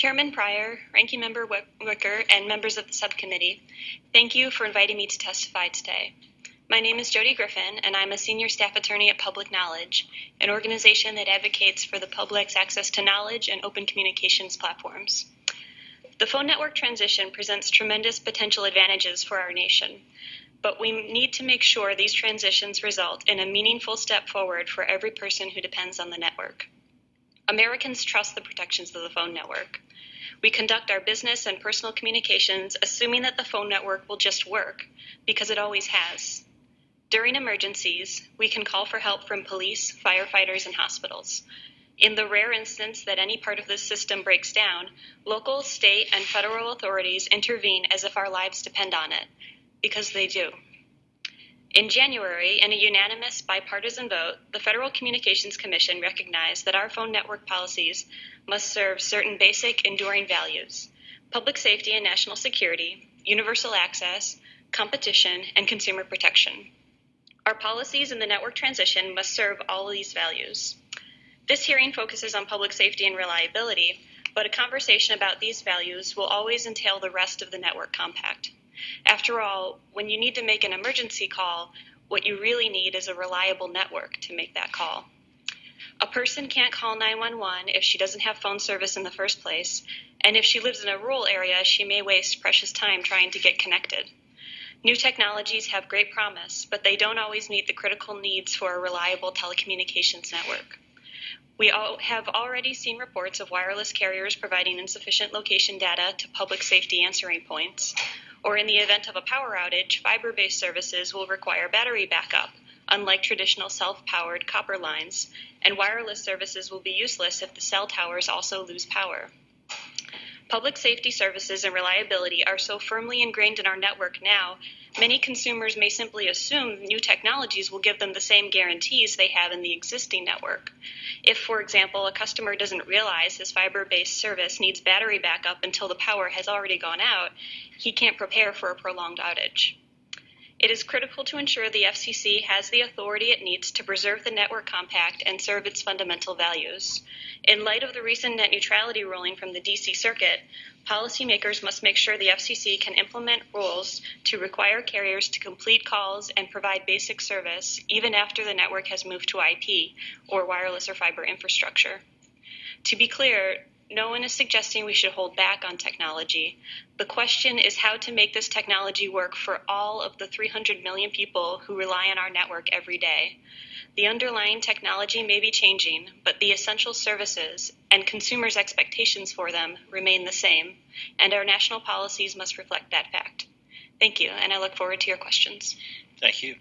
Chairman Pryor, Ranking Member Wicker, and members of the subcommittee, thank you for inviting me to testify today. My name is Jody Griffin, and I'm a senior staff attorney at Public Knowledge, an organization that advocates for the public's access to knowledge and open communications platforms. The phone network transition presents tremendous potential advantages for our nation, but we need to make sure these transitions result in a meaningful step forward for every person who depends on the network. Americans trust the protections of the phone network. We conduct our business and personal communications assuming that the phone network will just work, because it always has. During emergencies, we can call for help from police, firefighters, and hospitals. In the rare instance that any part of the system breaks down, local, state, and federal authorities intervene as if our lives depend on it, because they do. In January, in a unanimous bipartisan vote, the Federal Communications Commission recognized that our phone network policies must serve certain basic, enduring values public safety and national security, universal access, competition, and consumer protection. Our policies in the network transition must serve all of these values. This hearing focuses on public safety and reliability, but a conversation about these values will always entail the rest of the network compact. After all, when you need to make an emergency call, what you really need is a reliable network to make that call. A person can't call 911 if she doesn't have phone service in the first place, and if she lives in a rural area, she may waste precious time trying to get connected. New technologies have great promise, but they don't always meet the critical needs for a reliable telecommunications network. We have already seen reports of wireless carriers providing insufficient location data to public safety answering points, or in the event of a power outage, fiber based services will require battery backup, unlike traditional self powered copper lines, and wireless services will be useless if the cell towers also lose power. Public safety services and reliability are so firmly ingrained in our network now, many consumers may simply assume new technologies will give them the same guarantees they have in the existing network. If, for example, a customer doesn't realize his fiber based service needs battery backup until the power has already gone out, he can't prepare for a prolonged outage. It is critical to ensure the FCC has the authority it needs to preserve the network compact and serve its fundamental values. In light of the recent net neutrality ruling from the DC Circuit, policymakers must make sure the FCC can implement rules to require carriers to complete calls and provide basic service even after the network has moved to IP or wireless or fiber infrastructure. To be clear, no one is suggesting we should hold back on technology. The question is how to make this technology work for all of the 300 million people who rely on our network every day. The underlying technology may be changing, but the essential services and consumers' expectations for them remain the same, and our national policies must reflect that fact. Thank you, and I look forward to your questions. Thank you.